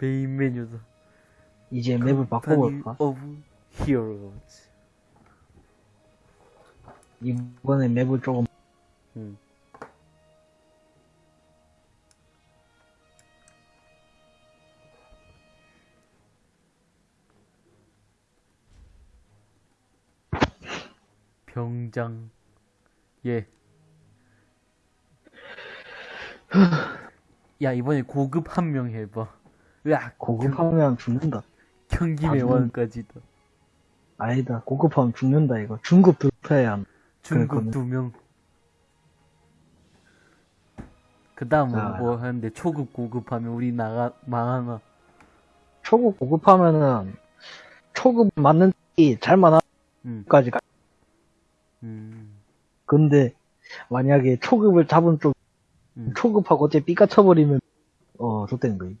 메인 메뉴다. 이제 맵을 바꿔볼까? 오브 히어로즈. 이번에 맵을 조금 음. 병장. 예. 야, 이번에 고급 한 명 해봐. 으악, 고급하면 죽는다. 경기의 아, 왕까지다. 아니다. 고급하면 죽는다 이거. 중급 한다. 중국 그랬거든. 두 명. 그 다음은 자. 뭐 하는데 초급 고급 하면 우리 나가, 망하나. 초급 고급하면은 초급 맞는 잘 음, 만화까지 가. 음, 근데 만약에 초급을 잡은 쪽 음. 초급하고 어째 삐까 쳐버리면 어 좋다는 거임.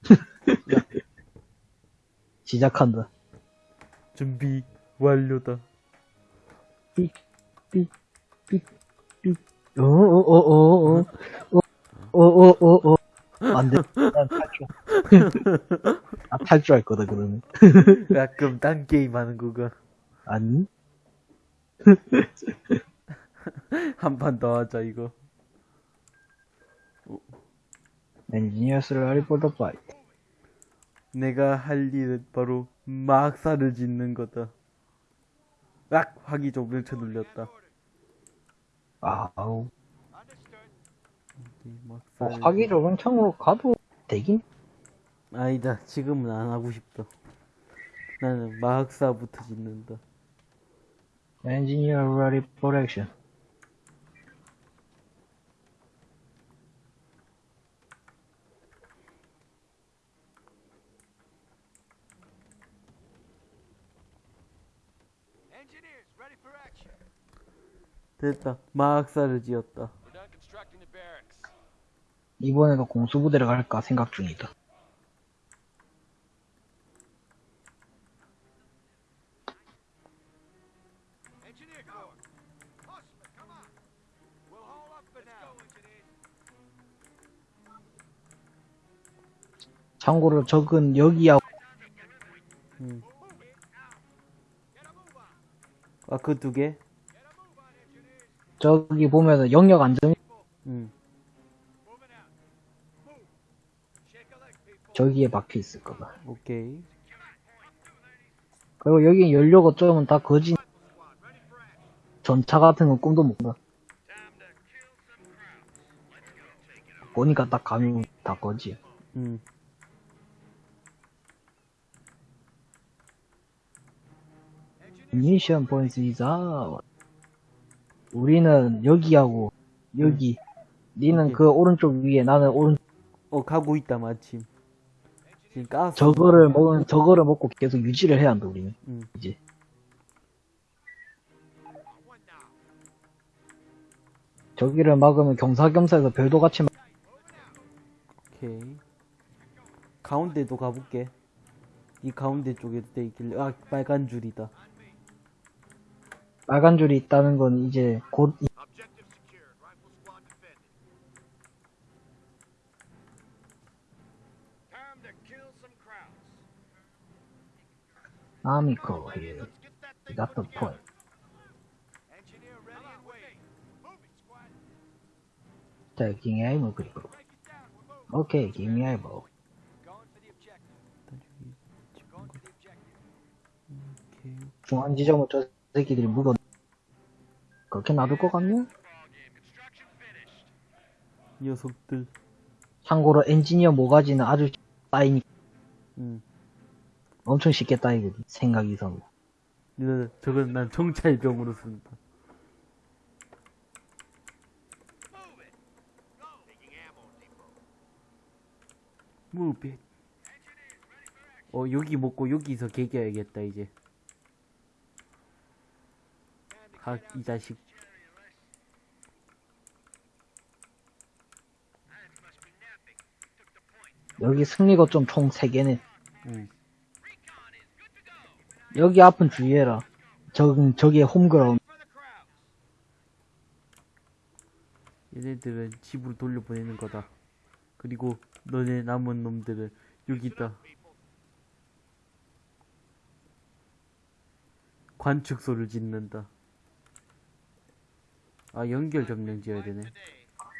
시작한다. 준비 완료다. 어어어어어 어 어 어 어 안 돼. 난 탈출. 아 탈출할 거다 그러면. 가끔 딴 게임 하는 거가 아니? 한 판 더 하자 이거. 엔지니어스를 하리포터 파이트. 내가 할 일은 바로 막사를 짓는 거다. 악! 화기 조명쳐 눌렸다. 아우. 막사를 화기 조명창으로 가도 되긴? 아니다. 지금은 안 하고 싶다. 나는 막사부터 짓는다. 엔지니어 action. Engineers, 됐다. 막사를 지었다. 이번에도 공수부대를 갈까 생각 중이다. 참고로 적은 여기하고 음. Get a move on. 아, 그 두 개? Get a move on, engineers. 저기 보면은 영역 안정 people. 저기에 박혀 있을 거다. 오케이. 그리고 여기 연료 거점은 다 거진 전차 같은 건 꿈도 못 봐. 보니까 딱 감이 다 거지. 응. 미션 포인트 이자 우리는 여기하고 여기 니는 여기. 그 오른쪽 위에 나는 오른 어, 가고 있다, 마침. 지금 가스. 저거를 먹은 저거를 먹고 계속 유지를 해야 한다 우리는 응. 이제. 저기를 막으면 경사겸사해서 별도 같이 막 오케이. 가운데도 가볼게. 이 가운데 쪽에도 돼 있길래, 아, 빨간 줄이다. 빨간 줄이 있다는 건 이제 곧. 아미코 here you got the point taking aim moving. 오케이 give me eyeball. 중앙 지점을 저 새끼들이 묵어 그렇게 놔둘 것 같냐? 녀석들. 참고로 엔지니어 모가지는 아주 따이니 응. 엄청 쉽게 따이거든 생각 이상으로 저건 난 정찰병으로 쓴다. It. 어, 여기 먹고 여기서 개겨야겠다, 이제. 가, 이 자식. 여기 승리가 좀 총 3개네. 응. 여기 앞은 주의해라. 저기, 저기에 홈그라운드. 얘네들은 집으로 돌려보내는 거다. 그리고 너네 남은 놈들은 여기 있다. 관측소를 짓는다. 아 연결 점령 지어야 되네.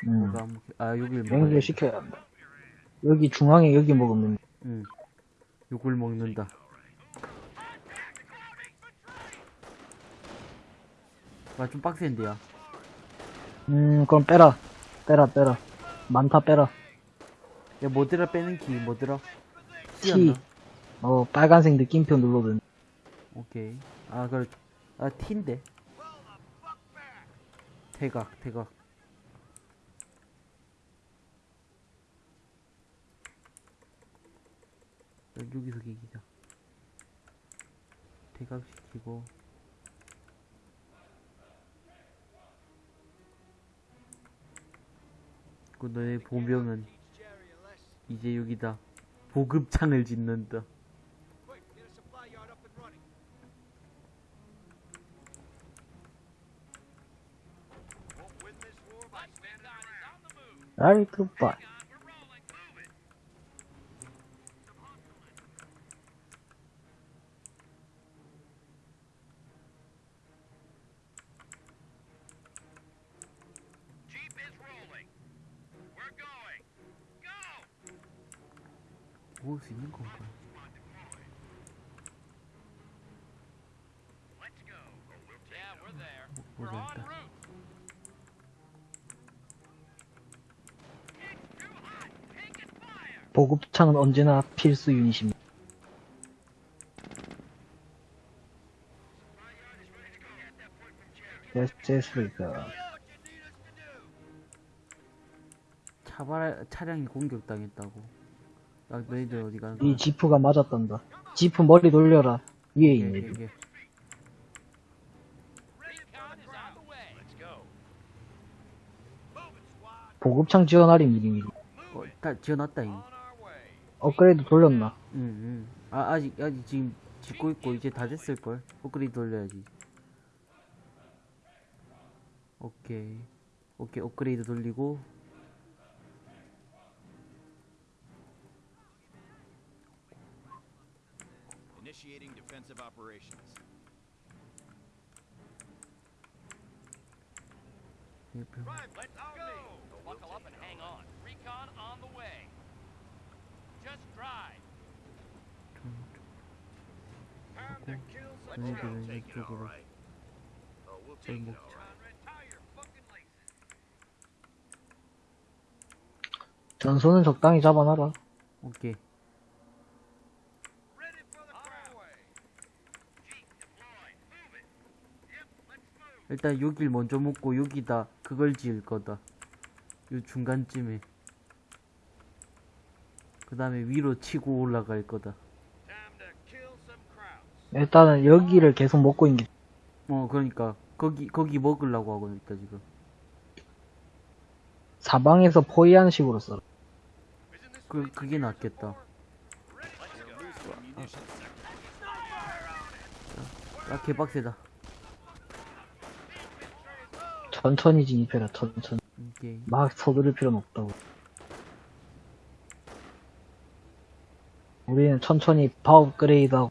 음. 아 여기를 연결시켜야 한다. 여기 중앙에 여기 먹으면 응. 욕을 먹는다. 아, 좀 빡센데요. 음 그럼 빼라 빼라 빼라 많다 빼라 야, 뭐더라 빼는 키, 뭐더라? T? 어 빨간색 느낌표 눌러든 오케이. 아, 그래. 아, T인데. 대각, 대각. 여기서 기기자. 대각시키고. 그 너의 보병은. 이제 여기다. 보급창을 짓는다. A supply 모을 수 있는 건가? 뭐, 모르겠다. 보급창은 언제나 필수 유닛입니다 do. 차발 차량이 공격당했다고. 야, 너희들 어디 가는 이 거야? 지프가 맞았단다 지프 머리 돌려라 위에 오케이, 있네 오케이, 오케이. 보급창 지원하리 미리미리 어, 다 지어놨다, way. 업그레이드 돌렸나 응, 응. 아, 아직, 아직 지금 짓고 있고, 이제 다 됐을 걸? 업그레이드 돌려야지. 오케이. 오케이, 업그레이드 돌리고. Operations. 예, 별- Right, let's go. Buckle up and hang on. Recon on the way. Just drive. Time to kill some 너희들은 Take it all right. Oh, we'll 좀 take it all right. 전소는 적당히 잡아놔라 오케이. Ready for the crowd. Jeep deployed. Move it. Yep, let's move. 일단 여길 먼저 먹고, 여기다 그걸 지을 거다. 요 중간쯤에. 그 다음에 위로 치고 올라갈 거다. 일단은 여기를 계속 먹고 있는 게 어, 그러니까, 거기, 거기 먹으려고 하고 있다, 지금. 사방에서 포위하는 식으로 써 그, 그게 낫겠다. 아, 개빡세다. 천천히 진입해라 천천히 오케이. 막 서두를 필요는 없다고 우리는 천천히 파업 그레이드하고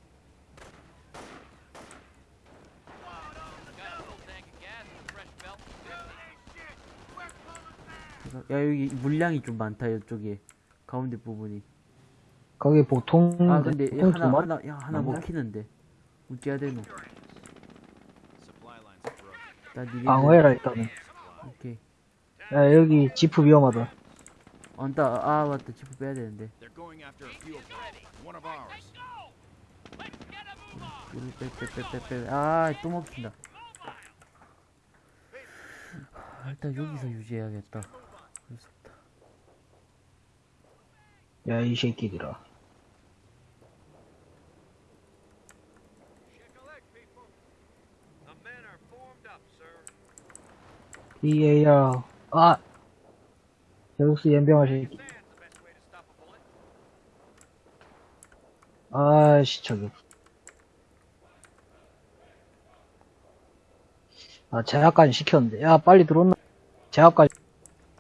fresh belt. 야, 여기 물량이 좀 많다, 이쪽에. 가운데 부분이. 거기 보통 아, 근데 보통 하나? 하나, 야, 하나? 먹히는데. 어찌해야 되노? 나 니네. 방어해라 일단은 오케이. 야 여기 지프 위험하다 어, 나, 아, 맞다. 지프 빼야 되는데. They're going after a fuel pod. One of ours. 이를 빼, 빼, 빼, 빼, 빼. 아, 또 먹힌다. 아, 일단 여기서 유지해야겠다. 그럴 수 없다. 야 이 새끼들아 Shake a leg, people. The men are formed up, sir. EAR 아 제우스 연병아 새끼. 아씨 저기 아 제압까지 시켰는데 야 빨리 들어온나 제압까지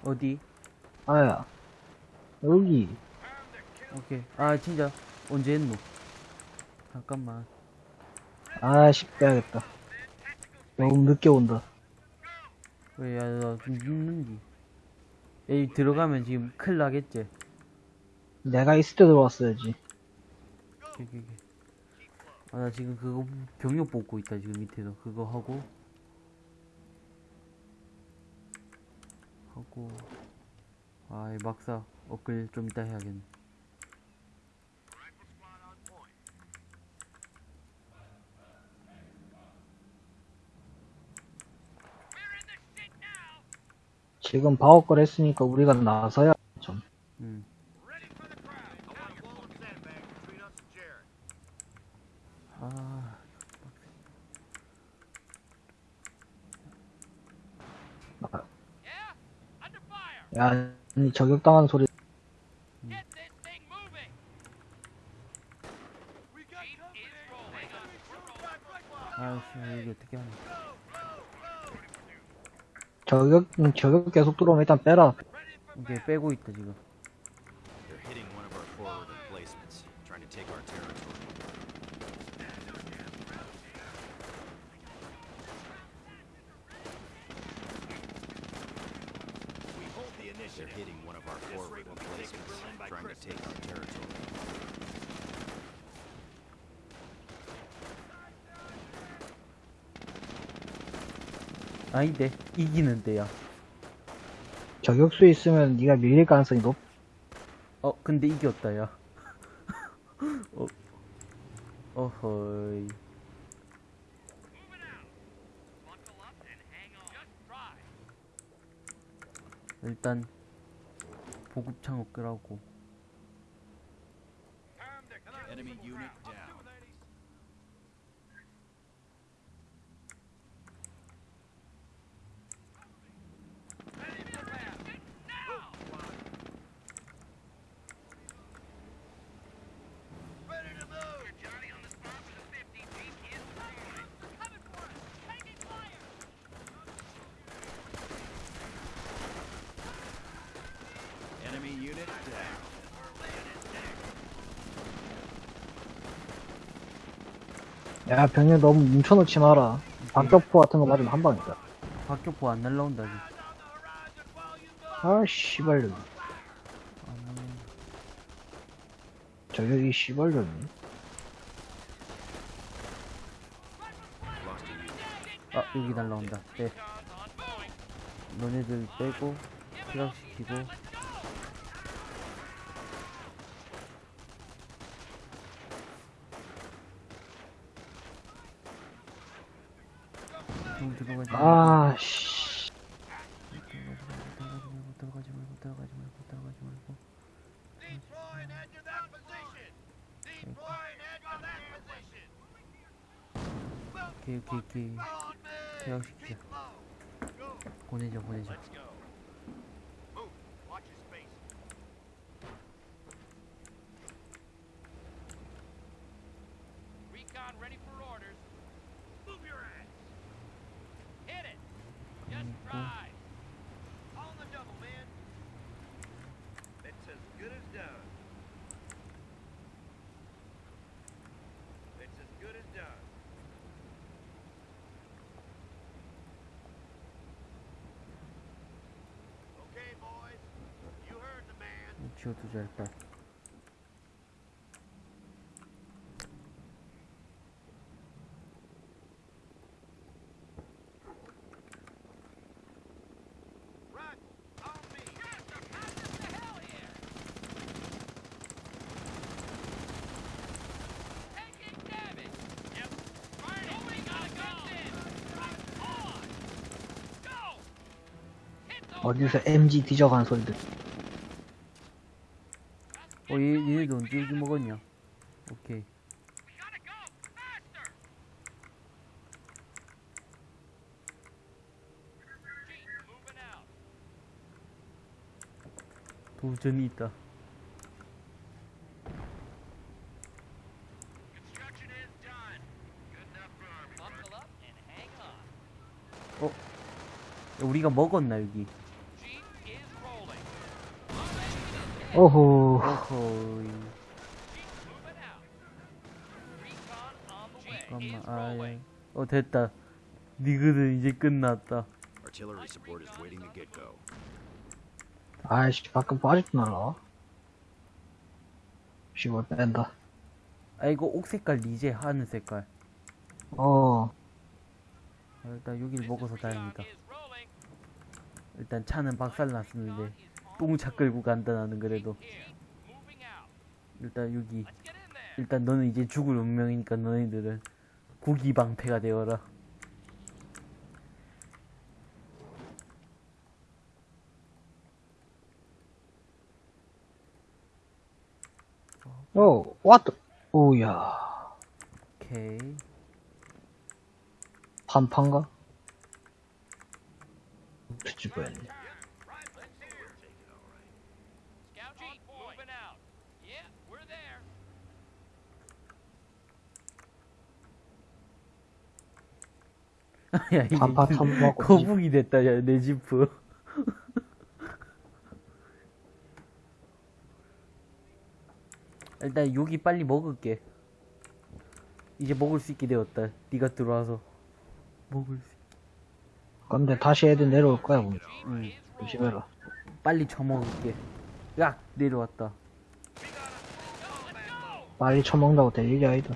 어디? 아야 여기 오케이. 아, 진짜. 언제 했노? 잠깐만. 아씨, 빼야겠다. 너무 늦게 온다. 왜, 야, 나좀 늦는디. 여기 들어가면 지금 큰일 나겠지? 내가 있을 때 들어왔어야지. 오케이, 오케이, 오케이. 아, 나 지금 그거 병력 뽑고 있다, 지금 밑에서. 그거 하고. 하고. 아, 이 막사 업글 좀 이따 해야겠네. 지금 방어걸 했으니까 우리가 나서야 좀. 음. 아, fire. 야, 아니, 저격당하는 소리. Get this thing moving. Jeep is rolling. 아이씨, 이게 어떻게 하냐. 저격, 음, 저격 계속 들어오면 일단 빼라. 이게 빼고 있다, 지금. 아닌데, 이기는 데야. 저격수 있으면 네가 밀릴 가능성이 높. 어, 근데 이겼다, 야. 어, 어허이. 일단, 보급창 업글하고. Enemy unit down. Enemy unit down. 야, 병력 너무 뭉쳐놓지 마라. 박격포 같은 거 맞으면 한 방이다. 박격포 안 날라온다, 지금. 아, 씨발년. 저격이 씨발년. Lost a unit. 아, 여기 날라온다. 빼. 너네들 빼고, 피락시키고. 좀 들어가지 말고, 아, 씨. 들어가지 말고, 들어가지 말고, 들어가지 말고, 들어가지 말고. 오케이. 퇴학시키자. 보내자, 보내자. 지워두자, 일단. 어디서 MG 뒤져간 소리들. 어, 얘, 얘네도 언제 여기 먹었냐? 오케이. 도전이 있다. On. 야, 우리가 먹었나, 여기? Jeep is rolling. 오호. 어허이. Jeep moving out. The way. 잠깐만 아 예. 어 됐다 니그는 이제 끝났다. 아이씨, 가끔 빠지도 날라. 씨발, 뺀다. 아 이거 옥 색깔 리제 하늘 색깔 어, 아, 일단 여기를 먹어서 다행이다. 일단 차는 박살났었는데 똥차 끌고 간다 나는 그래도. 일단 여기. 일단 너는 이제 죽을 운명이니까 너희들은 구기방패가 되어라 어, 왔다. 오야, 오케이 판판가? 뒤집어야네. 야 판판 참고하고. 거북이 됐다. 야 내 지프. 일단 여기 빨리 먹을게. 이제 먹을 수 있게 되었다. 네가 들어와서. 먹을 수 근데 다시 애들 내려올 거야, 보면. 응. 조심해라. 빨리 처먹을게. 야 내려왔다. 빨리 처먹는다고 될 일이 아니다.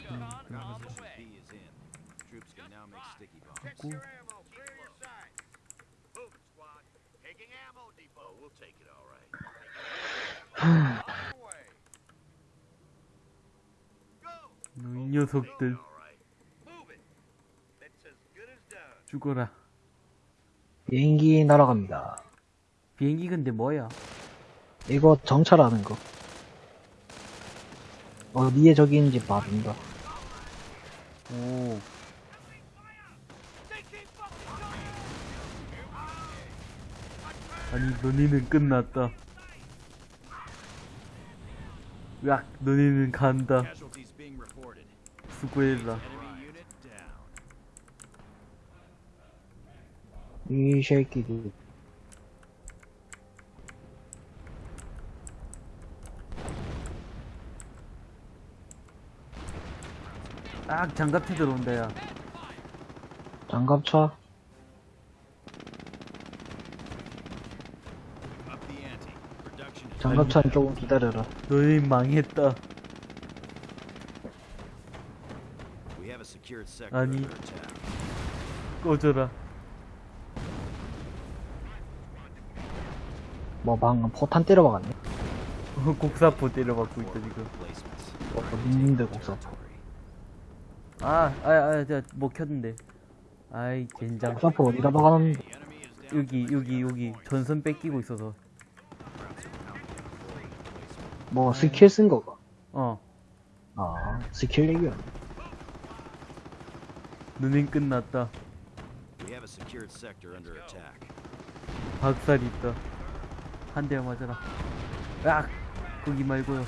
Good as done. 죽어라 비행기 날아갑니다. 비행기 근데 뭐야 이거 정찰하는 거. 어디에 적이 있는지 봐준다. 오 아니 너희는 끝났다 야 너희는 간다 down. 이 새끼들. 딱 장갑차 들어온다 야 장갑차. 장갑차는 조금 기다려라. 너희 망했다 아니. 꺼져라 뭐 방금 포탄 때려박았네. 곡사포 때려받고 있다 지금. 어, 민민들 곡사. 아, 아, 아, 자, 먹혔는데. 아이, 젠장. 곡사포 어디다 박아놨는데. Down. 여기, 여기, 여기. 전선 뺏기고 있어서. 뭐 스킬 쓴 거가. 어, 아, 스킬 얘기야. 눈엔 끝났다. We have a secured sector under attack. 박살 있다. 한대 맞아라. 야! 거기 말고요.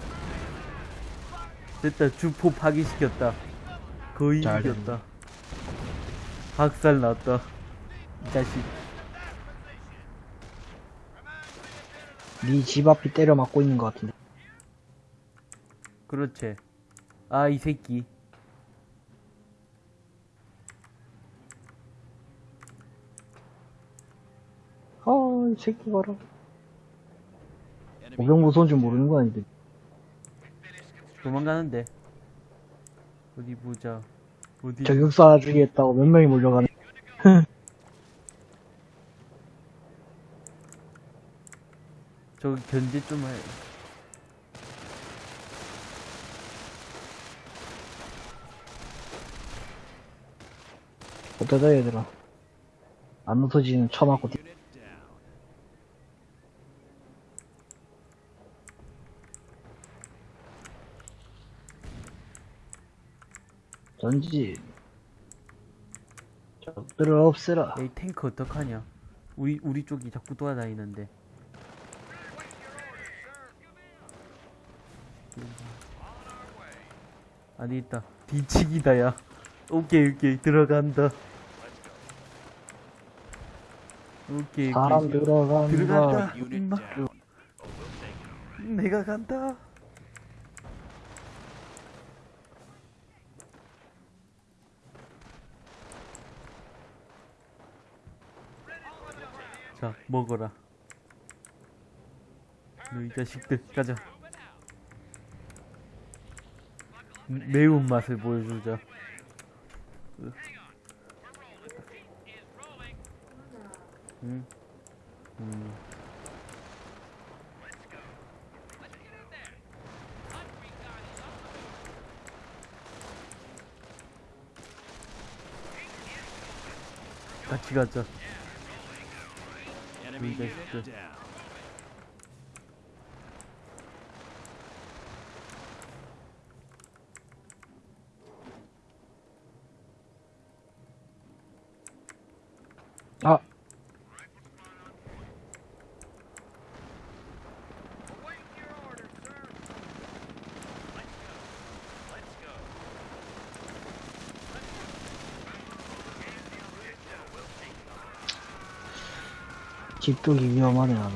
됐다. 주포 파괴시켰다. 거의 잘 이겼다. 박살 났다. 이 자식. 네집 앞이 때려 맞고 있는 것 같은데. 그렇지. 아, 이 새끼. 아, 이 새끼 봐라. Enemy 보병 무서운 줄 모르는 거 아닌데. 도망가는데. 어디 보자. 어디. 저격사 주겠다고 몇 명이 몰려가네. 저 견제 좀 해. 어쩌다 얘들아. 안 웃어지는 쳐맞고 뛰- unit down. 전지. 적들을 없애라. 이 탱크 어떡하냐? 우리 우리 쪽이 자꾸 돌아다니는데. 아니 있다. 뒤치기다 야. 오케이 오케이. 들어간다. 오케이 사람 오케이. 들어간다. 들어간다. 내가 간다 자 먹어라 너이 자식들 가자 음, 매운맛을 보여주자 응? 음. 같이 가자 me this, this 집두기 위험하네, 나는.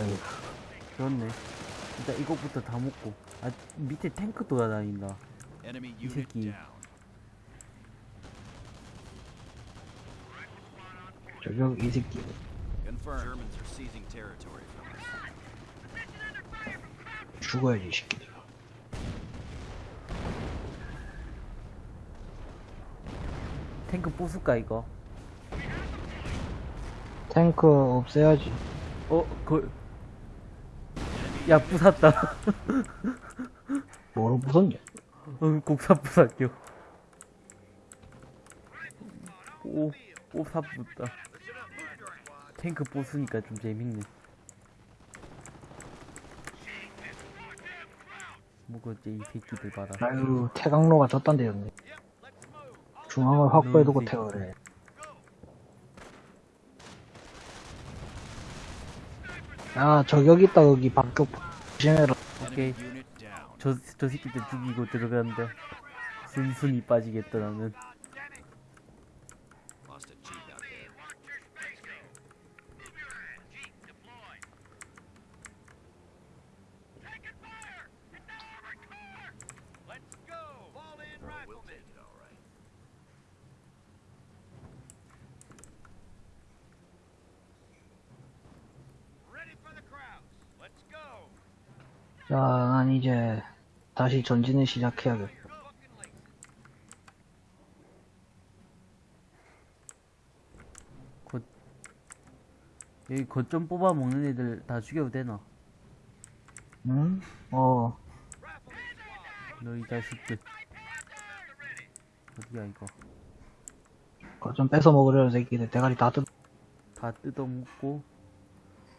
여기. 그렇네 일단 이것부터 다 먹고 아 밑에 탱크 돌아다닌다 이 새끼. 저격 이 새끼. 죽어야지, 이 새끼들. 탱크 부술까 이거 탱크 없애야지. 어? 그... 야 부쉈다 뭐로 부쉈냐? 어, 곡사 부쉈겨 오, 오사 붙다 탱크 부수니까 좀 재밌네 뭐겠지 이 새끼들 봐라 아유, 태강로가 저딴 데였네. 중앙을 확보해두고 태워를 해. 야, 저격 있다, 거기 박격 조심해라. 오케이. 저, 저 새끼들 죽이고 들어가는데 순순히 빠지겠다 나는 Lost a jeep out there. Let's go. Fall in, We'll rifleman. take it all right. Ready for the crowds. Let's go. 자, 난 이제 다시 전진을 시작해야겠다. 여기 거점 뽑아 먹는 애들 다 죽여도 되나? 응? 어, 너이 자식들 어디야 이거 그거 좀 뺏어 먹으려는 새끼들 대가리 다 뜯. 다 뜯어 먹고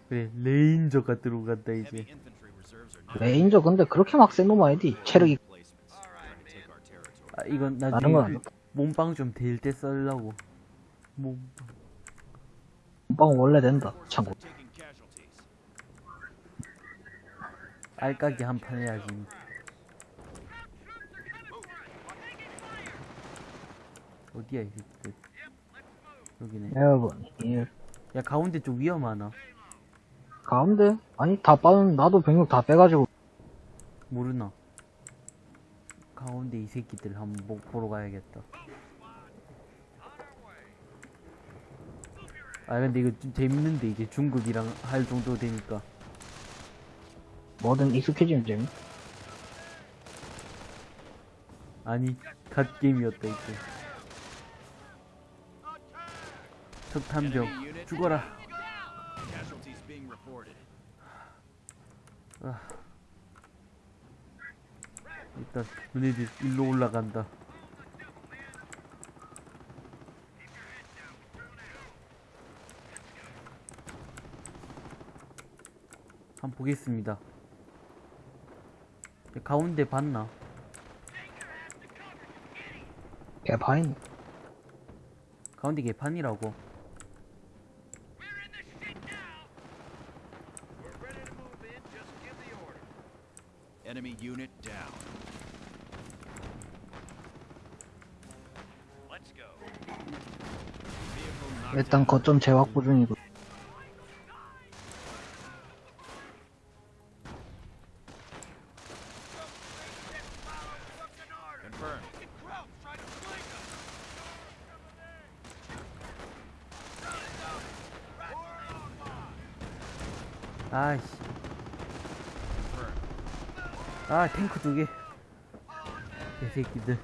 그래 ranger가 들어간다 이제 레인저 근데 그렇게 막 센 놈 아니디? 체력이. 아 이건 다른 나중에 건그 몸빵 좀될때 썰라고 몸빵 원래 된다. 참고. 알까기 한 판 해야지 어디야 이 새끼들 여기네 여러분, 이야 가운데 쪽 위험하나 가운데? 아니 다 빠는 나도 병력 다 빼가지고. 모르나? 가운데 이 새끼들 한번 보- 보러 가야겠다. 아 근데 이거 좀 재밌는데 이제 중국이랑 할 정도 되니까. 뭐든 익숙해지면 재밌. 아니 갓게임이었다 이제. 석탄병 죽어라 down. Casualties being reported. 일단 너네들 일로 올라간다 한번 보겠습니다 가운데 봤나? 개파인. 가운데 개판이라고. We're in the shit now! We're ready to move in. Just give the order. Enemy unit down. Let's go. Vehicle knocked 일단. 거점 재확보 중이고. 아이씨. 아, 탱크 두 개. 개새끼들.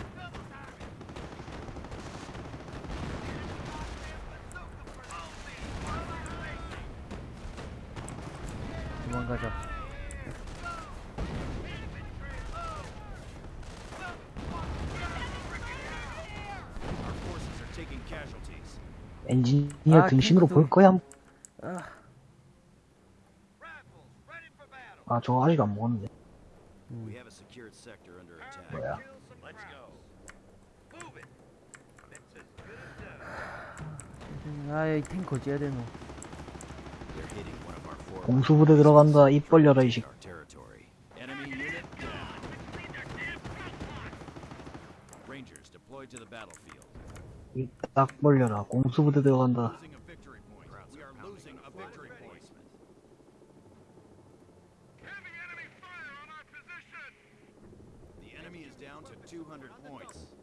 도망가자. Our forces are taking casualties. 엔지니어 아, 등신으로 볼 거야? 아. 아, 저거 아직 안 먹었는데. Attack. 뭐야? 아이, 탱크 어찌해야 되노. 공수부대 들어간다. 입 벌려라, 이 식. our territory. Enemy unit down. Rangers deployed to the battlefield. 벌려라. 공수부대 들어간다. Losing a victory point. We are losing a victory point. Heavy enemy fire on our position! The enemy is down to 200 points.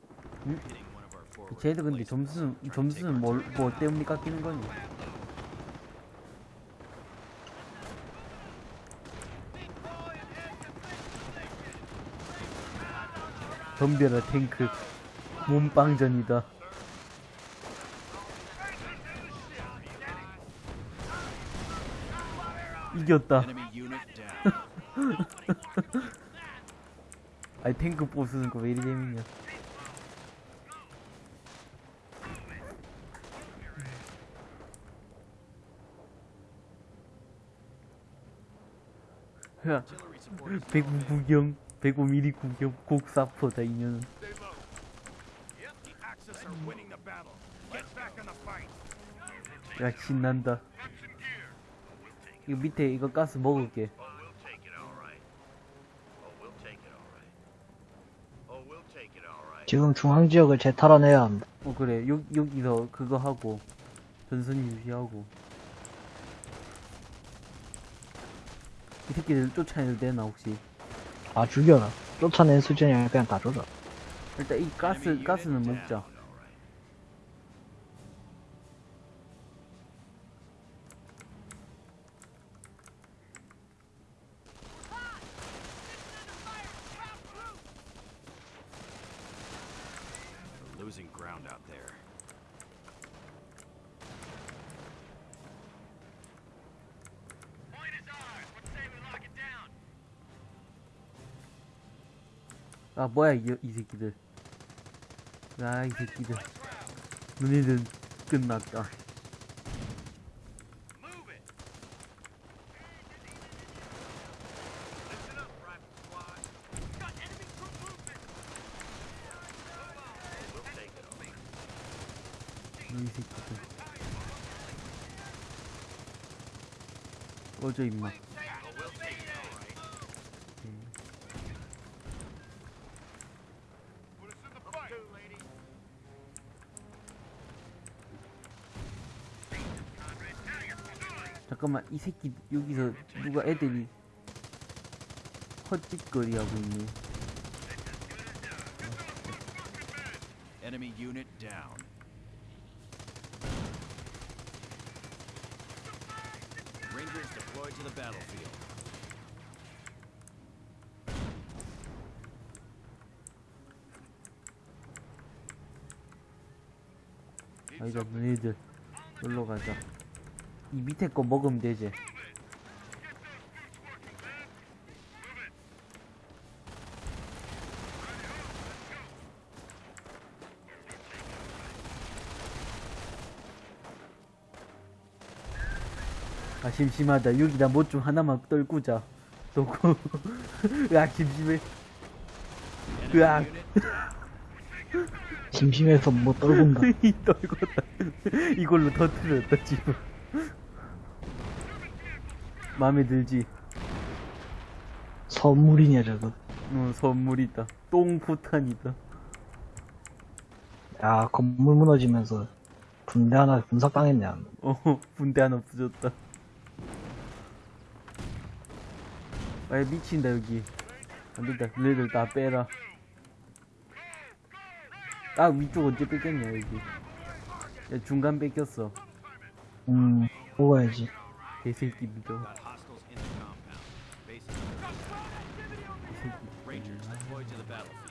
음? Hitting one of our forward 쟤들 근데 emplacements. 점수는, 뭘, 뭐. 때문에 깎이는 거니? 덤벼라 탱크 몸빵전이다 이겼다. 아니 탱크 보스는 거왜 이리 재밌냐 야 배구 구경 105mm 구경 곡사포다 이년은. 야 신난다 이거 밑에 이거 가스 먹을게. 지금 중앙 지역을 재탈환해야 한다. 어 그래 여, 여기서 그거 하고 전선 유지하고 이 새끼들 쫓아내도 되나 혹시 아, 죽여라. 쫓아낸 수준이 아니라 그냥 다 줘라. 일단 이 가스 가스는. 먹자 All right. We're losing ground out there. Point is ours! What say we lock it down? 아 뭐야 이, 이 새끼들 아이 새끼들 너네들 끝났다. 이 새끼들 꺼져 임마 Oh, we'll take it all right. Put us in the fight. Two, lady. 잠깐만 이 새끼 여기서 누가 애들이 헛짓거리 하고 있네 Enemy unit down. Rangers deployed to the battlefield. 아니다 너네들 놀러 가자 이 밑에 거 먹으면 되지 아 심심하다 여기다 뭐 좀 하나만 떨구자 놓고 야 심심해 으악. 심심해서 뭐 떨군다. 이 떨궜다. 이걸로 터트렸다, 지금. 마음에 들지? 선물이냐, 저거. 어, 선물이다. 똥포탄이다. 야, 건물 무너지면서 군대 하나 분석당했냐. 어, 분대 하나 부졌다. 아, 미친다, 여기. 안 된다. 너희들 다 빼라. 아, 위쪽 언제 뺏겼냐, 여기. 야, 중간 뺏겼어. 음, 먹어야지. 개새끼들. Got hostiles in the compound. Base is under attack. Rangers deployed to the battlefield.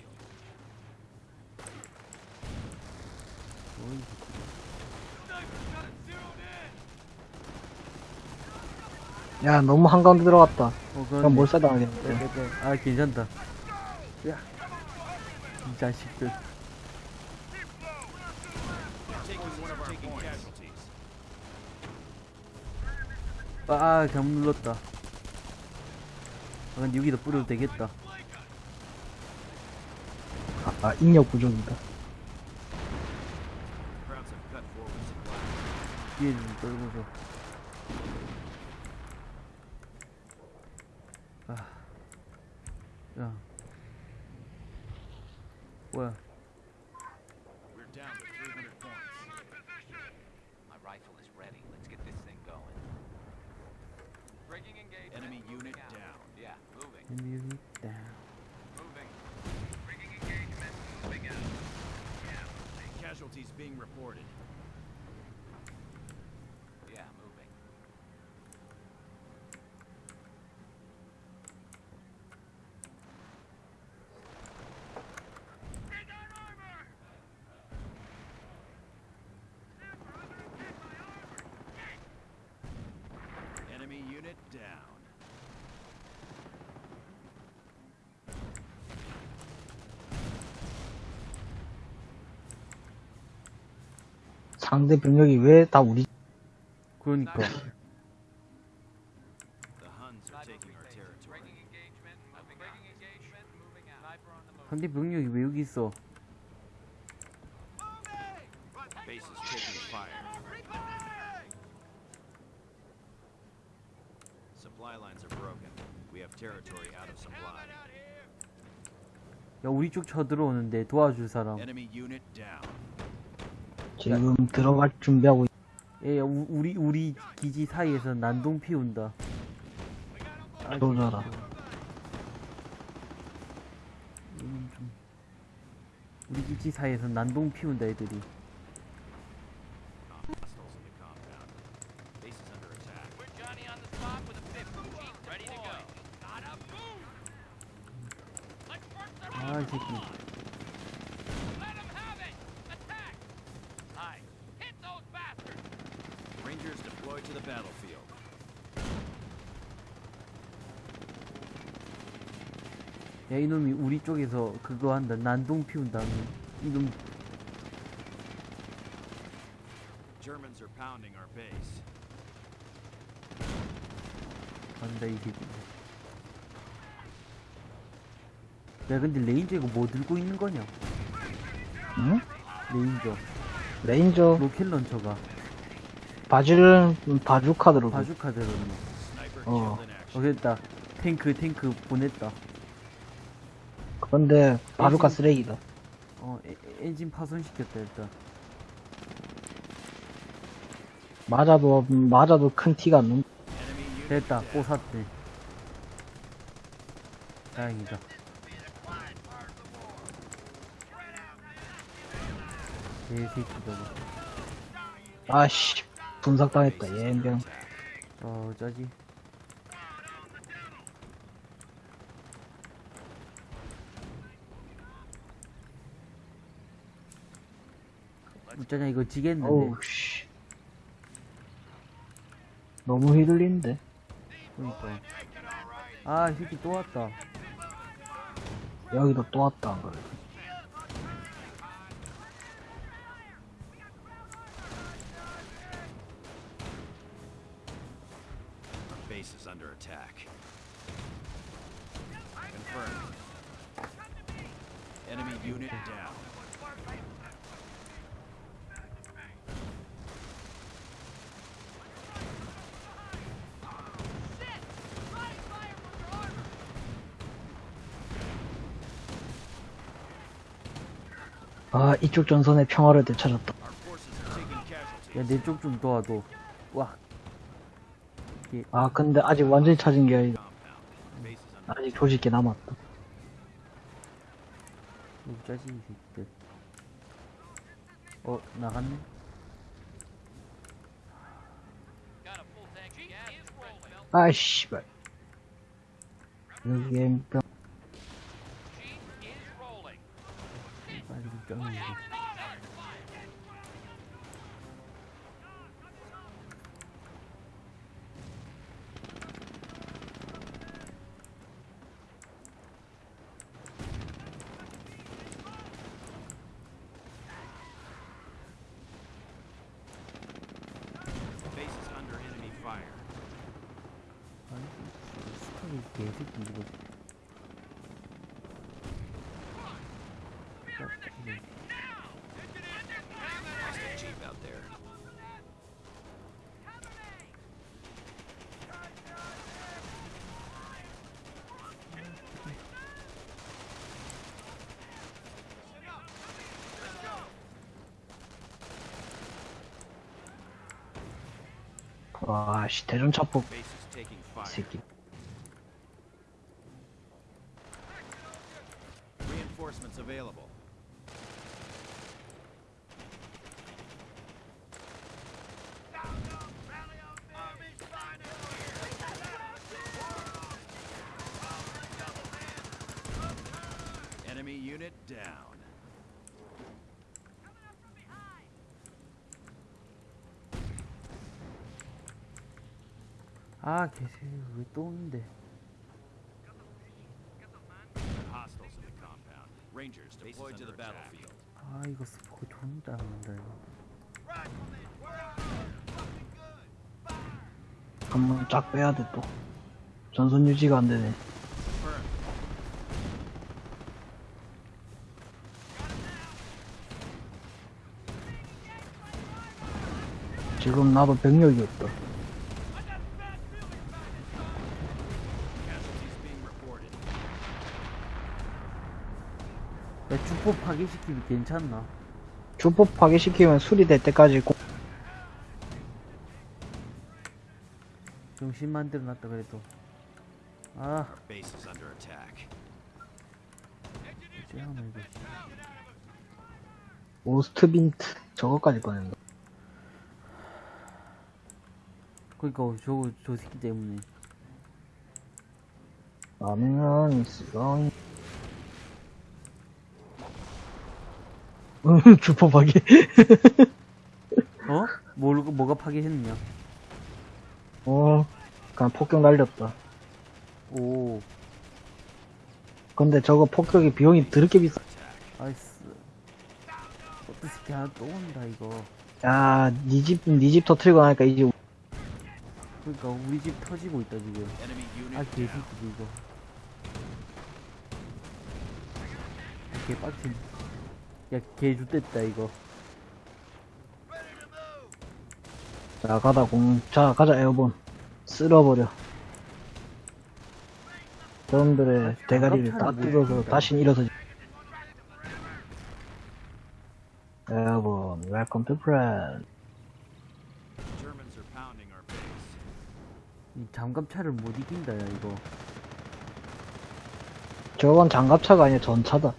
야, 너무 한가운데 들어갔다. 어, 그럼 몰살 빼, 당하겠는데. 빼, 빼. 아, 괜찮다. 야. 이 자식들. Taking one of our taking casualties. 아, 아, 잘못 눌렀다. 아, 근데 여기다 뿌려도 되겠다. 아, 인력 부족이다. 뒤에 좀 떨고서. Music down. Moving. Breaking engagement. Moving out. Casualties being reported. Yeah, moving. Enemy unit down. 상대 병력이 왜 다 우리, 그러니까. 상대 병력이 왜 여기 있어? Base is taking fire. Supply lines are broken. We have territory out of supply. 야, 우리 쪽 쳐들어오는데 도와줄 사람. 지금 들어갈 준비하고, 야, 우, 우리, 우리 기지 사이에서 난동 피운다. 아. 이건 좀- 우리 기지 사이에서 난동 피운다, 애들이. Hostiles in the compound. Base is under attack. We're Johnny on the spot with a 50. Jeep ready to go. Gotta move. Let's work the 아, 이 새끼. Let 'em have it. Attack. Nice. Hit those bastards. Rangers deployed to the battlefield. 야, 이놈이 우리 쪽에서 그거 한다. 난동 피운다. 이놈, Germans are pounding our base. 간다, 이 새끼. 야, 근데 레인저 이거 뭐 들고 있는 거냐? 응? ranger. ranger, 로켓 launcher가. 바지를 바주카 들고. 바주카 들었네. Sniper Oh. killed in 어, action. 됐다. 탱크, 탱크 보냈다. 그런데 바주카 쓰레기다. 어, 에, 에- 엔진 파손시켰다, 일단. 맞아도, 맞아도 큰 티가 안 unit 됐다. 뽀샀대. 다행이다. 개새끼 저거. 아씨, 분석당했다, 예병. 어, 짜지. 웃자냐, 이거 지겠는데. 어우, 씨. 너무 휘둘리는데. 그러니까. 아, 이 새끼 또 왔다. 여기도 또 왔다, 안 그래. Our base is under attack. Confirmed. Enemy unit down. 아, 이쪽 전선의 평화를 되찾았다. 야, 내 쪽 좀 도와줘. 와. 아, 근데 아직 완전히 찾은 게 아니다. 아직 조직이 남았다. 이 짜증이 새끼들. 어, 나갔네? Got a full tank of gas. Is rolling. 아, 씨발. 여기에 병, Jeep is rolling. 빨리 좀 쩌는데. base is under enemy fire. 아니, 스카이 개새끼 이거. Hostile jeep out there. 와, 씨, 대전차폭 Base is taking fire. 새끼. Reinforcements available. Enemy unit down. 아, 개새끼 왜또 오는데? 아, 이거 스포크 존나 이거. 한번 쫙 빼야 돼, 또. 전선 유지가 안 되네. 지금 나도 병력이 없다. 야, 주포 파괴시키면 괜찮나? 주포 파괴시키면 수리될 때까지 고... 정신 만들어 놨다, 그래도. 아. 오스트빈트 저거까지 꺼낸다. 그니까, 저거, 저 새끼 때문에. 라면 쓰렁이 주포 파괴 어? 뭘, 뭐가 파괴했느냐? 어 그냥 폭격 날렸다 오, 근데 저거 폭격이 비용이 드럽게 비싸 아이스. 어떤 새끼 하나 또 온다, 이거. 야 니 집 니집 터트리고 나니까 이제 그니까, 우리 집 터지고 있다, 지금. 아. 개새끼, 이거. 개빡친. 야, 개 죽됐다, 이거. 자 가다 공자 가자 에어본 쓸어버려 저놈들의 아, 대가리를 다 뭐야. 다시 일어서지 airborne welcome to France. 이 장갑차를 못 이긴다, 야, 이거. 저건 장갑차가 아니라 전차다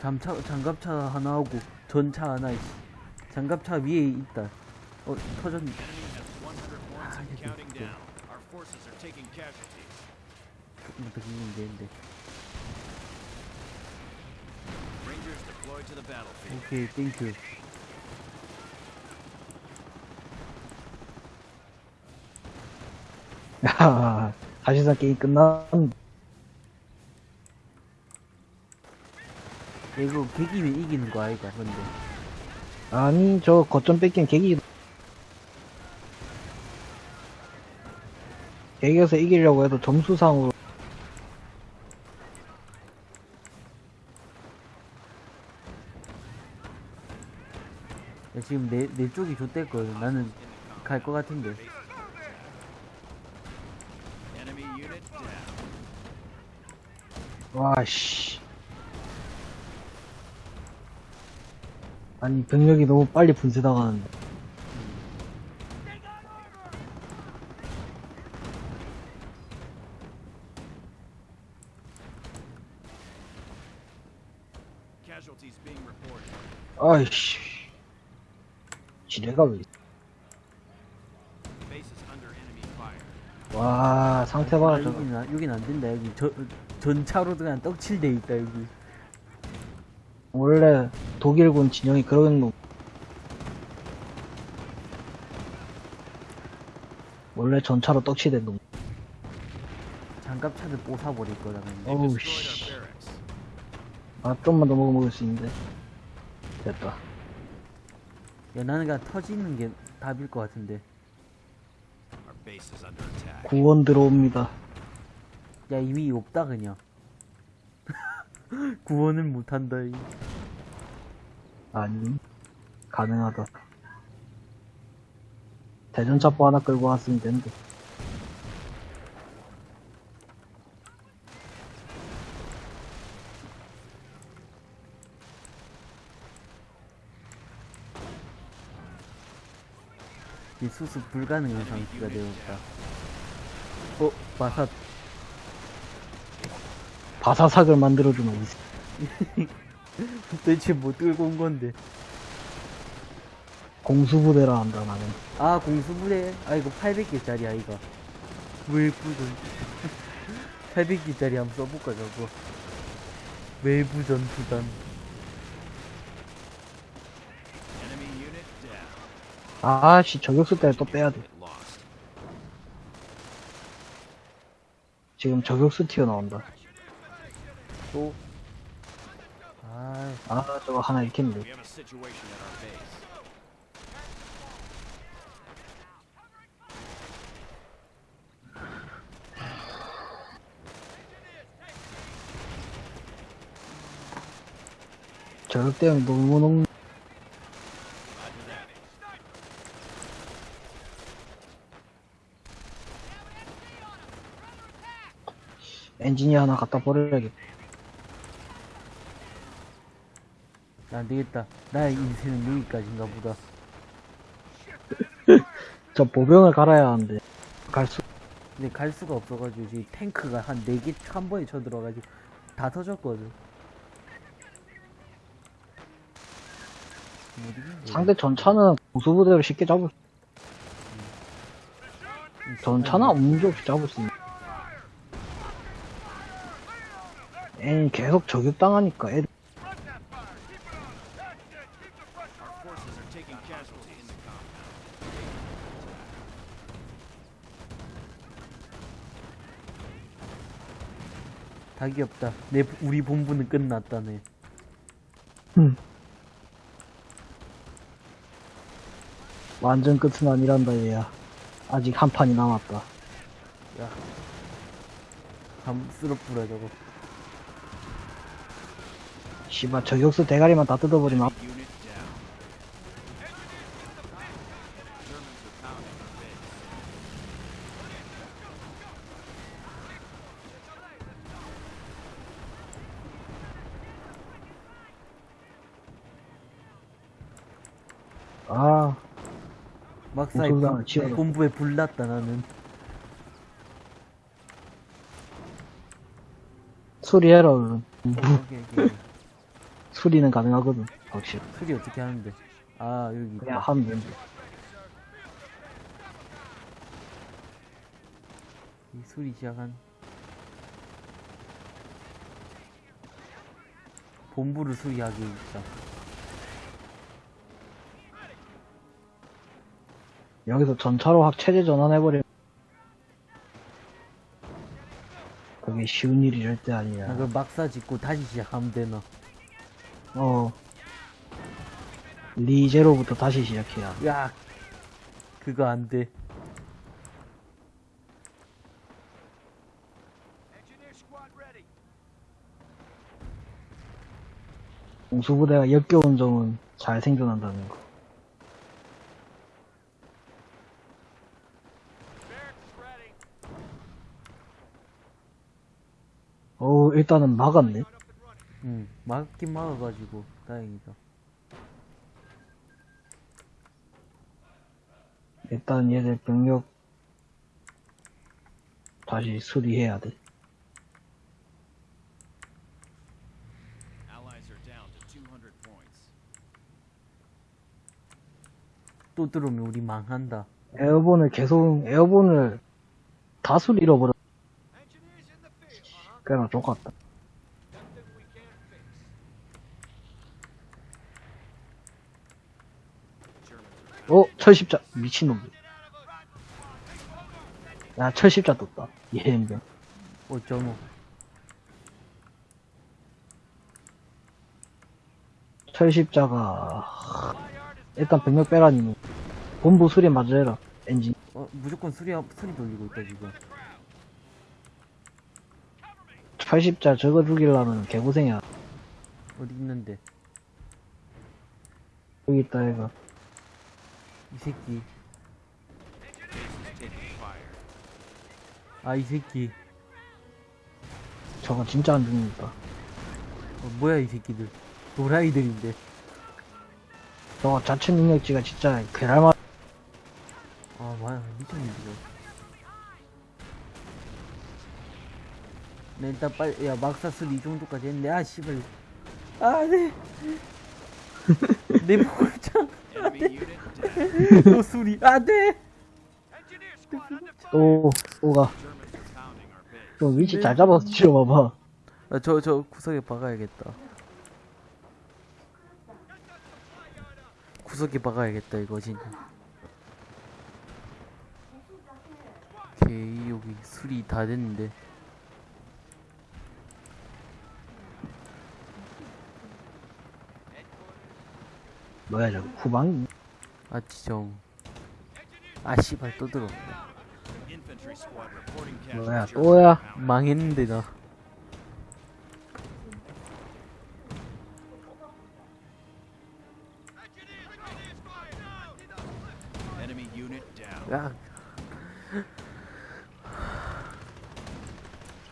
잠차, 장갑차 하나 하고, 전차 하나, 이씨. 장갑차 위에 있다. 어, 터졌네. Enemy has 100 points and counting down. Our forces are taking casualties. 조금만 더 기면 되는데. 오케이, 땡큐. 야 사실상 게임 끝난 이거 개기면 이기는 거 아이가, 근데. 아니 저 거점 뺏긴 계기 계기에서 이기려고 해도 점수상으로 야, 지금 내, 내 쪽이 좆됐거든. 나는 갈 것 같은데. 와씨 아니, 병력이 너무 빨리 분쇄당하는데. Reported. 아이씨. 지뢰가 왜. 와, 상태 봐라, 안- 여긴 안 된다. 여기 저, 전차로 그냥 떡칠돼 있다, 여기. 원래 독일군 진영이 그런 놈. 원래 전차로 떡치된 놈. 장갑차들 뽀사버릴 거다, 근데. 어우, 씨. 아, 좀만 더 먹으면 먹을 수 있는데. 됐다. 야, 나는 그냥 터지는 게 답일 것 같은데. 구원 들어옵니다. 야, 이미 없다, 그냥. 구원을 못한다, 이. 아니, 가능하다. 대전차포 하나 끌고 왔으면 되는데. 이 수습 불가능한 상태가 되었다. 어, 마사, 바사삭을 만들어주면 이 도대체 뭐 끌고 온 건데. 공수부대라 한다, 나는. 아, 공수부대. 아, 이거 800개짜리야, 이거. 외부전. 800개짜리 한번 써볼까, 저거. 외부 전투단. Enemy unit down. 아씨, 저격수 때문에 또 빼야 돼. Lost. 지금 저격수 튀어나온다. 또. 아, 아, 저거 하나 base. 저격 때문에 너무 너무 Roger that. 엔지니 하나 갖다 버려야겠다. 안 되겠다. 나의 인생은 여기까지인가 보다. 저 보병을 갈아야 하는데. 갈 수, 근데 갈 수가 없어가지고, 지금 탱크가 한 4개 한 번에 쳐들어가지고, 다 터졌거든. 상대 전차는 공수부대로 쉽게 잡을 수, 전차는 문제 없이 잡을 수 있는. 애니 계속 저격당하니까 애들 Our forces are taking casualties in the compound. 닭이 없다. 내 우리 본부는 끝났다네. 완전 끝은 아니란다 얘야. 아직 한 판이 남았다. 야, 감스럽구라 저거. 씨발 저격수 대가리만 다 뜯어버리면 앞- Unit down. Germans are pounding our base. 아 치워놓고. 본부에 불났다 나는. 수리해라 얼른. 어, 오케이, 오케이. 수리는 가능하거든 확실히. 수리 어떻게 하는데? 아 여기 그냥. 하면 되는데. 이 수리 시작한. 본부를 수리하기 있다. 여기서 전차로 확 체제 전환해버리면 그게 쉬운 일이 절대 아니야. 나그 막사 짓고 다시 시작하면 되나? 어. 리제로부터 다시 시작해야. 야, 그거 안 돼. Engineer squad ready. 공수부대가 역겨운 점은 잘 생존한다는 거. 일단은 막았네. 응 막긴 막아가지고 다행이다. 일단 얘들 병력 다시 수리해야 돼 또 들어오면 우리 망한다. 에어본을 계속 에어본을 다수 잃어버렸 Germans are 어, 철십자. 미친놈. 야, 철십자 떴다. 예행병. 어쩌노. 철십자가, 일단 병력 빼라니. 본부 수리 마저 해라. 엔진. 어, 무조건 수리, 수리 돌리고 있다, 지금. 철십자 저거 죽이려면 개고생이야. 어디 있는데? 여기 있다, 얘가. 이 새끼. 아, 이 새끼. 저거 진짜 안 죽는다. 어, 뭐야, 이 새끼들. 도라이들인데. 저거 자체 능력치가 진짜 괴랄만. 아, 뭐야, 미쳤네, 지금. 네, 일단 빨리, 야, 막사 수리 이 정도까지 했는데, 아, 씨발. 아, 네. 내 목걸창. Enemy unit down. 또 수리. 아, 네. Engineer squad under fire. 또, 또가. Germans are pounding our base. 좀 위치 잘 잡아서 치러 봐봐. 아, 저, 저 구석에 박아야겠다. 구석에 박아야겠다, 이거 진짜. 오케이, 여기 수리 다 됐는데. 뭐야, 저거. 후방? 아, 지정. 아, 씨발, 또 들어. 뭐야. 또야? 망했는데, 나. 야,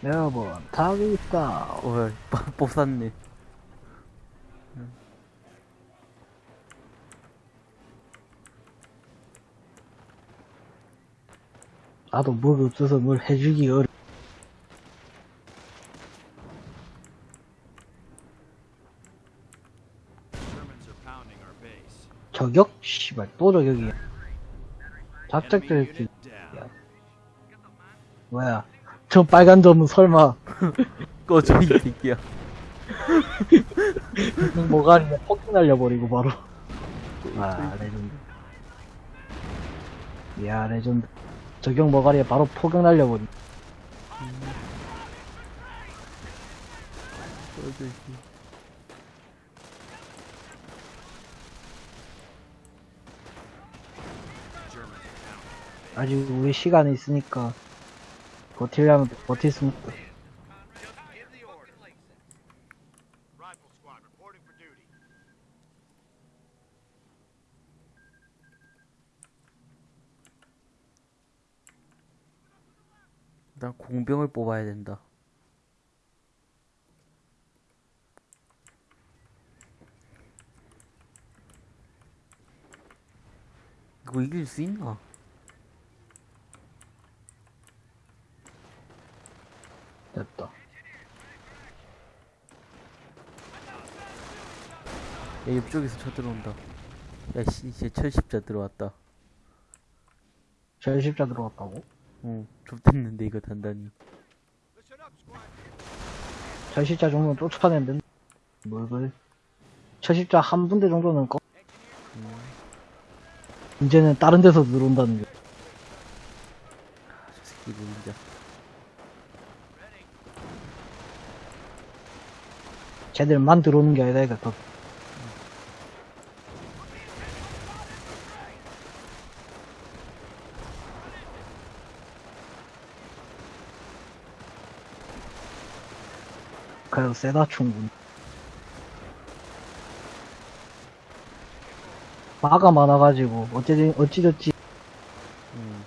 여러분, 타고 있다. 어, 빠- 뽑았네. 나도 뭘 없어서 뭘 해주기 어려. 저격? 씨발, 또 저격이야. 작작들 down. 뭐야. 저 빨간 점은 설마, 꺼져, 이 새끼야. 뭐가 아니라 폭 날려버리고 바로. 아, 레전드. 이야, 레전드. 저격 머가리에 바로 포격 날려버리. pounding. 아직 우리 시간이 있으니까, 버틸려면 버틸 수 있다. Just give the order. Rifle squad reporting for duty. 난 공병을 뽑아야 된다. 이거 이길 수 있나? 됐다. 야, 옆쪽에서 쳐들어온다. 야, 씨, 이제 철십자 들어왔다. 절십자 들어갔다고? 응, 좁됐는데, 이거 단단히. 절십자 정도는 쫓아내면 된다. 뭘 그래. 절십자 한 분대 정도는 꺼. 이제는 다른 데서 들어온다는 게. 저 새끼 진짜. 쟤들만 들어오는 게 아니라 이거 더. 그래도 세다 충분히. 마가 많아가지고 어찌 어찌저찌 응.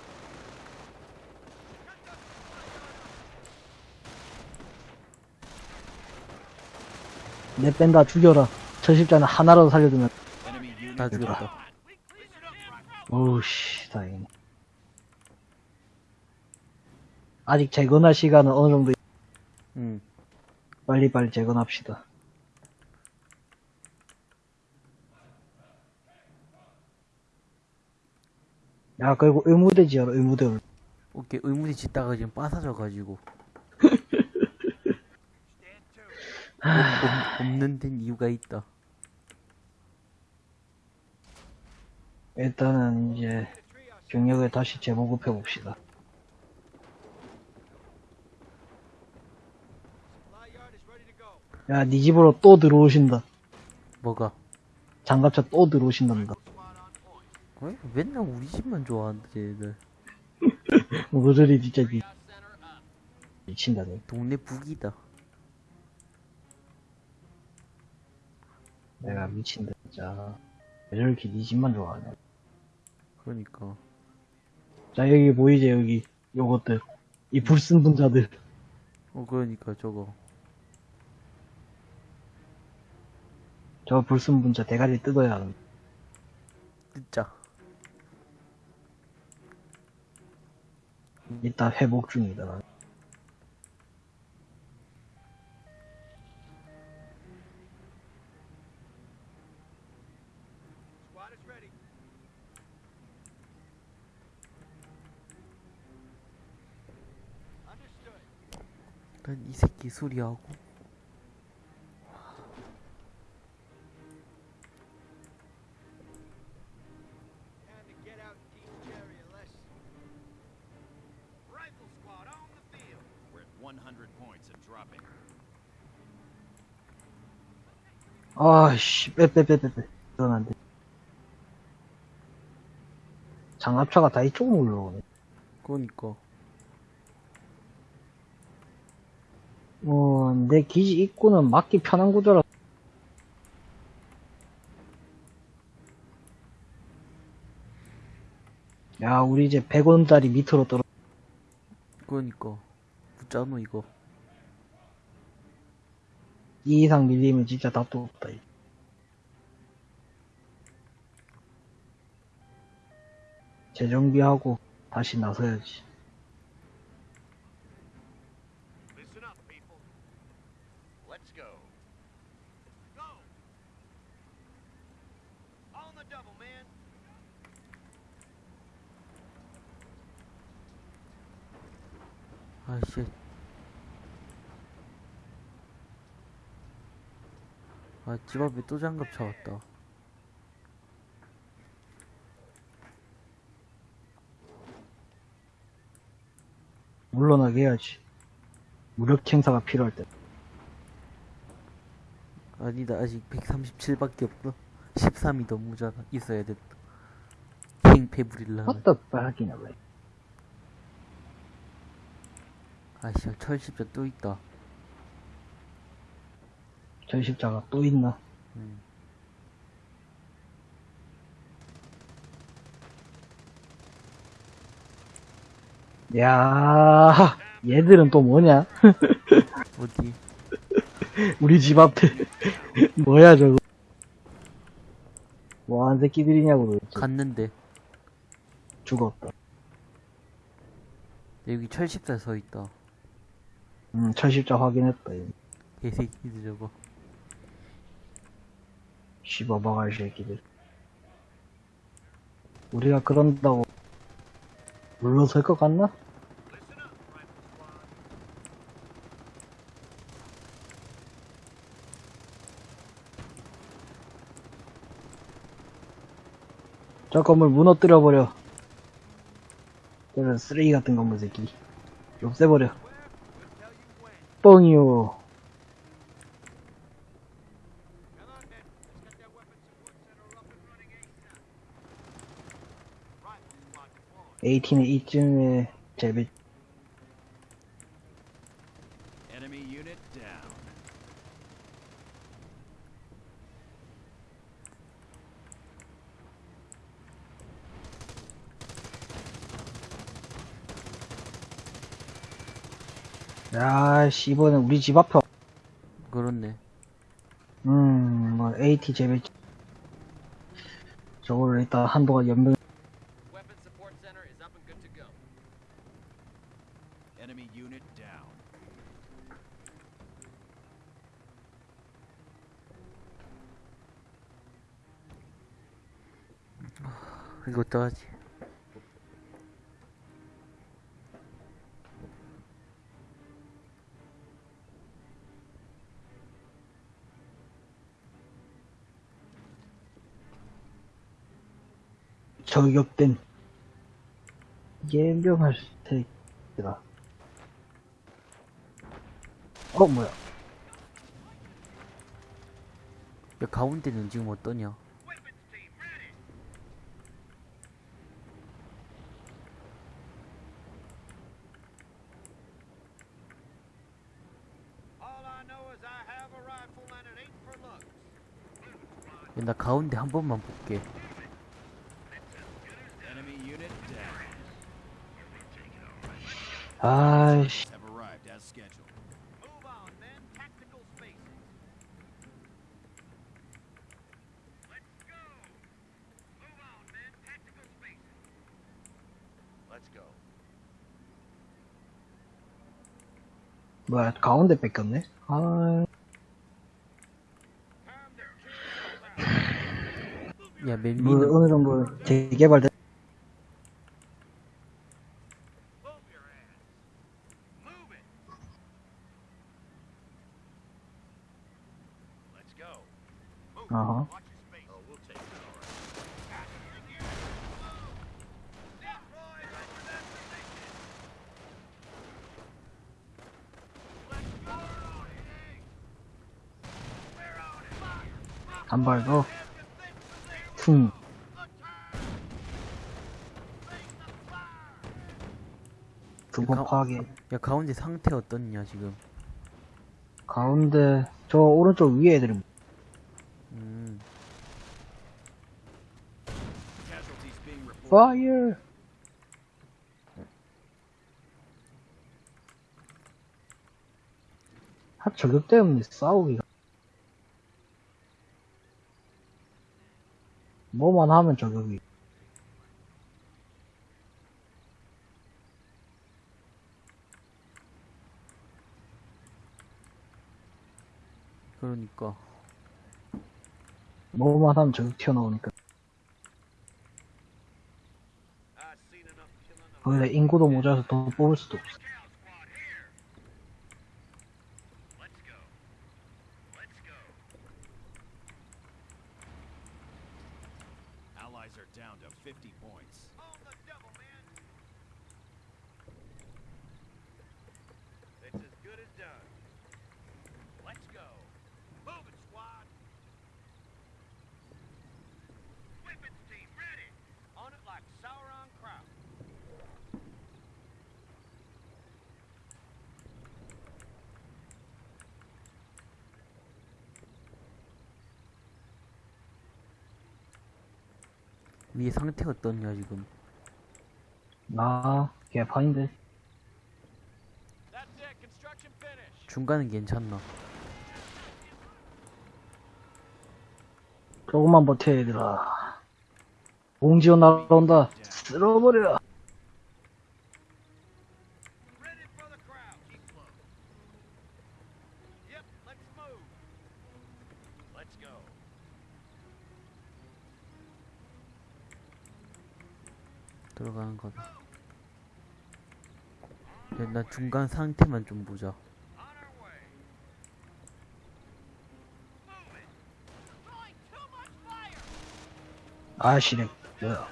내 뺀다 죽여라. 저 십자는 하나라도 살려두면 다. 죽였다. 오우씨, 다행이네. 아직 재건할 시간은 어느 정도, 응. 빨리빨리 재건합시다. 야, 그리고 의무대 지어라, 의무대. 오케이, 의무대 짓다가 지금 빠사져가지고. 없, 없는 데는 이유가 있다. 일단은 이제 경력을 다시 재보급해 봅시다. 야, 네 집으로 또 들어오신다. 뭐가? 장갑차 또 들어오신답니다. 왜? 맨날 우리 집만 좋아한다, 쟤들. 모조리 진짜 미, 미친다 네. 동네 북이다. 내가 미친다, 진짜. 왜 저렇게 네 집만 좋아하냐. 그러니까. 자, 여기 보이지, 여기. 요것들. 이 불순 분자들. 어, 그러니까 저거. 저 불순 분자 대가리 뜯어야 하는. 뜯자. 이따 회복 중이다. 나. Squad is ready. Understood. 난이 새끼 수리하고. 아씨, 빼, 빼, 빼, 빼, 빼. 이건 안 돼. 장갑차가 다 이쪽으로 올라오네. 그러니까. 어, 내 기지 입구는 막기 편한 구조라. 야, 우리 이제 100원짜리 밑으로 떨어. 그러니까. 붙자노, 이거. 이 이상 밀리면 진짜 답도 없다. 재정비하고 다시 나서야지. Listen up, people. Let's go. Go. On the double, man. 아이씨. 아, 집 앞에 또 장갑 차왔다. 물러나게 해야지. 무력 행사가 필요할 때. 아니다, 아직 137밖에 없어. 13이 더 모자라. 있어야 됐다. 부릴라. What the fuck이냐, 왜. 아이씨, 철십자 또 있다. 전십자가 또 있나? 음. 야 얘들은 또 뭐냐? 어디? 우리 집 앞에. 뭐야, 저거. 뭐한 새끼들이냐고, 도대체. 갔는데. 죽었다. 여기 철십자 서 있다. 음, 철십자 확인했다, 얘. 개새끼들 저거. 씹어먹을 새끼들. 우리가 그런다고 물러설 것 같나? 저 건물 무너뜨려버려. 저런 쓰레기 같은 건물 새끼. 없애버려. 뻥이요. 18은 이쯤에 재배 야씨 이번엔 우리 집 앞에 그렇네 음뭐 AT 재배. 저걸 일단 한동안 연병 저격된 예명할 테이다. 어 뭐야? 야 가운데는 지금 어떠냐? Weapons team ready. All I know is I have a rifle and it ain't for looks. 야, 나 가운데 한 번만 볼게. Enemy unit down. 아이씨, Have arrived as scheduled. Move on, men. Tactical spaces. Let's go. Move on, men. Tactical go. 뭐야 가운데 뺏겼네? 아. 야뭐 멜리는 어느 정도 재개발된. Move your ass. Move it. Let's go. Move. 어허. Watch your space. Oh, we'll take it all right. Roy, over that position. Let's go. We're on 발 position. 퉁. Attack. Face the fire. 두번 가- 파괴. 야 가운데 상태 어떻냐 지금? 가운데 저 오른쪽 위에 애들이 음. 파이어. 하 저격 때문에 싸우기가. 뭐만 하면 저격이. 그러니까 뭐만 하면 저격 튀어나오니까. 거기다 인구도 모자라서 더 뽑을 수도 없어. cow squad here. Let's go. Let's go. Allies are down to 50 points. On the double, man. It's as good as done. Let's go. Move it, squad. Weapons team ready. On it like Sauron Kraut. 위에 상태 어떻냐 지금? 나 개판인데. That's it. Construction finished. 중간은 괜찮나? 조금만 버텨 얘들아. 공지원 날아온다. 쓸어버려. Let's go. 들어가는 거다. 야, 나 중간 상태만 좀 보자. 아시네. 뭐야. Go.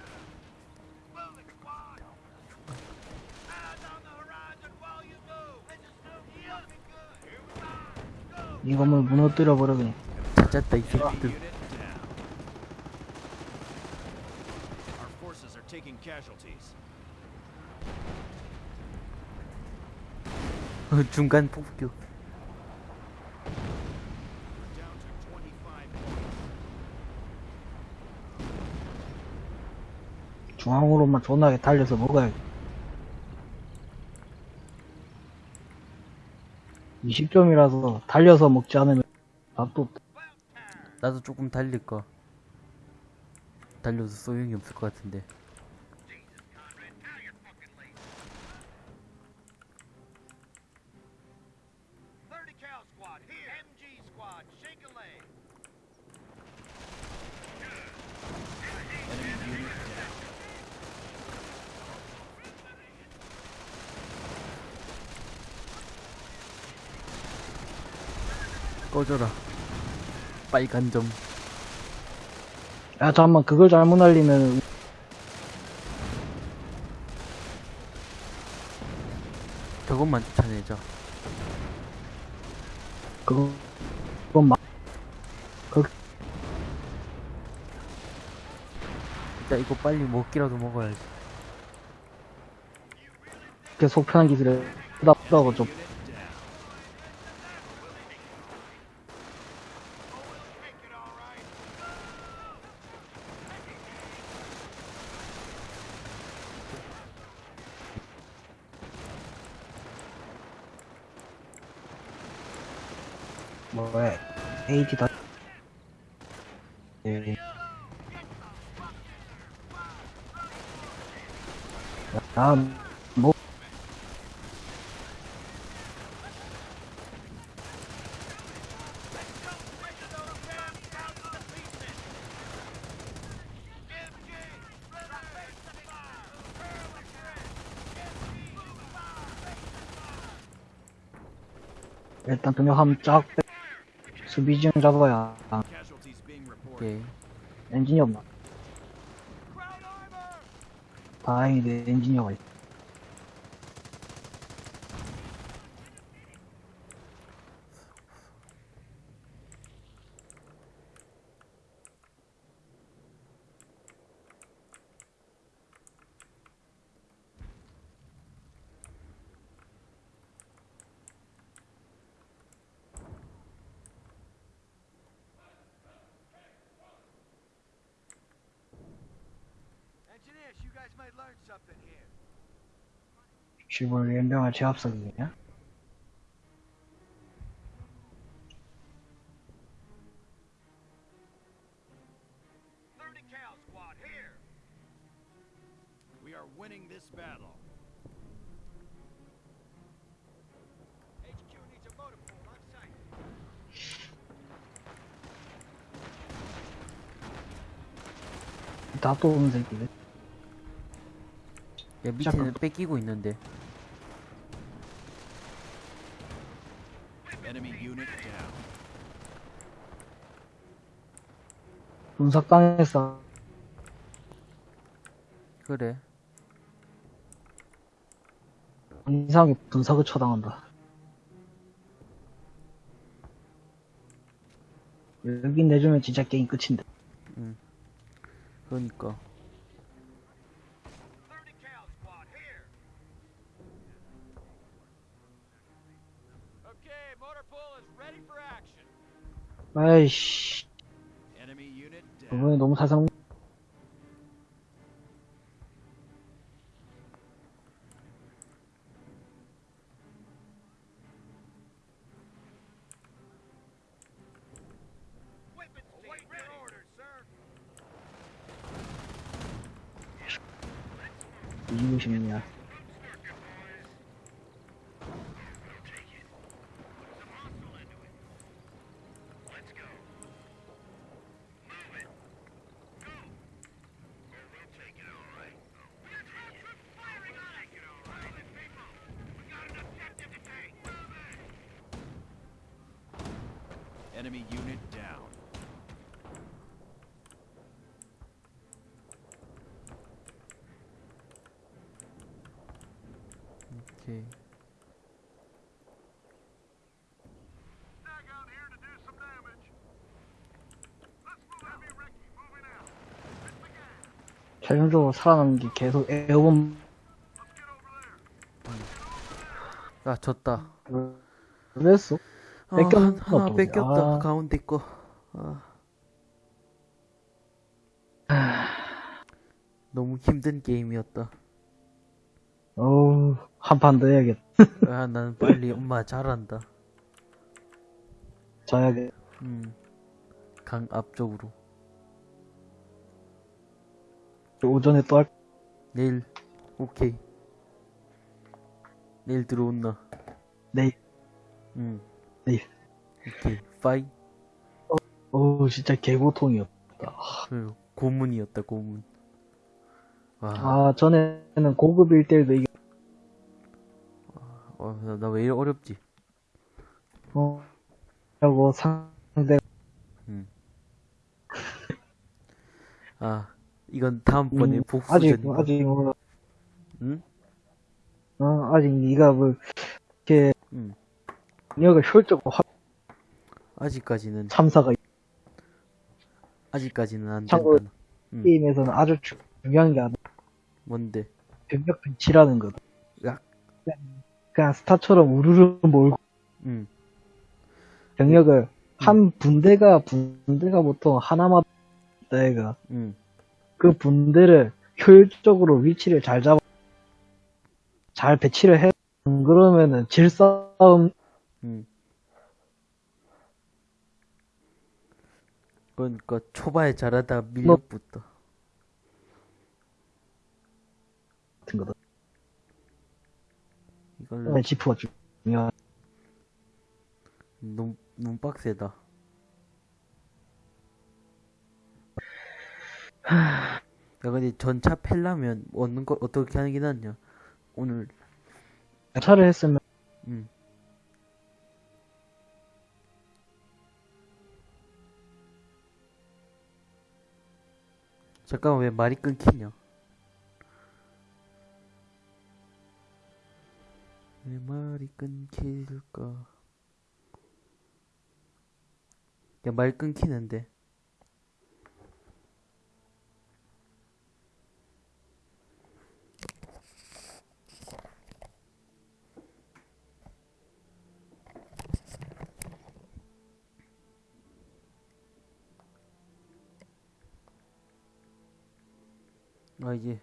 이거만 무너뜨려 버려 그냥. 찾았다 이 새끼들. unit down. Our forces are taking casualties. 중간 폭격. Down to 25 points. 중앙으로만 존나게 달려서 먹어야 20점이라서 달려서 먹지 않으면 없다. 나도 조금 달릴까. 달려도 소용이 없을 것 같은데. 꺼져라. 빨간 점. 야, 잠깐만, 그걸 잘못 날리면, 저것만 쫓아내자. 그거, 그건 막, 일단 이거 빨리 먹기라도 먹어야지. 이렇게 속편한 기술에, 후다후다고 좀, 뭐야, AD 다, 예. 야, 뭐, 일단 병력 한쫙 빼, 수비 지형 잡아야. 오케이. 엔진이 없나? 다행히 내 엔지니어가 있어. Engineers, you guys might learn something here. 시골 연병할 제압석이냐? Thirty cow squad here. We are winning this battle. On site. 다또 오는 새끼들. 야, 밑에는 뺏기고 있는데. Enemy unit down. 분석당했어. 그래. 이상하게 분석을 처당한다. 여기 내주면 진짜 게임 끝인데. 그러니까. For action. 아이씨, 그분이 너무 살살 먹- Weapons Await your orders, sir. 이기고 싶냐. Enemy unit down. 오케이. Snag out here to do some damage. Let's move heavy Ricky. Moving out. Let's 최종적으로 살아남는 게 계속 에어본. 아, 졌다. 그랬어? 어, 뺏겼나 한- 하나. 뺏겼다. 아. 가운데 거. 아. 너무 힘든 게임이었다. 어우, 한판 더 해야겠다. 아, 나는 빨리 엄마 잘한다. 자야겠 음. 강 앞쪽으로. 오전에 또 할, 내일. 오케이. 내일 들어온나. 내일, 응. 네. 오케이 파이 어우, 진짜 개고통이었다. 그 고문이었다 고문 와 아, 전에는 고급 1대1도 이겨, 어, 나왜 이래 어렵지 어, 하고 상대, 아 이건 다음번에 음, 복수 아직, 아직, 뭐, 응? 어, 아직 네가 뭐, 이렇게, 응. 능력을 효율적으로 확 아직까지는 참사가 아직까지는 안 참고로- 된다. 응. 게임에서는 아주 주- 중요한 게 아니라 뭔데? 병력 배치라는 거다. 야. 그냥, 그냥 스타처럼 우르르 몰고 응. 병력을 한 분대가 분대가 보통 하나만 때가. 응. 그 분대를 효율적으로 위치를 잘 잡아 잘 배치를 해. 안 그러면은 질싸움. 응. 그러니까 초반에 잘하다 밀려붙다 같은 거다. 이걸로. 지프가 중요한. 너무 너무 빡세다 야 근데 전차 팰라면 얻는 거 어떻게 하는 게 낫냐. 오늘. 차를 했으면. 응. 잠깐만 왜 말이 끊기냐? 왜 말이 끊길까? 야 말 끊기는데 아 이제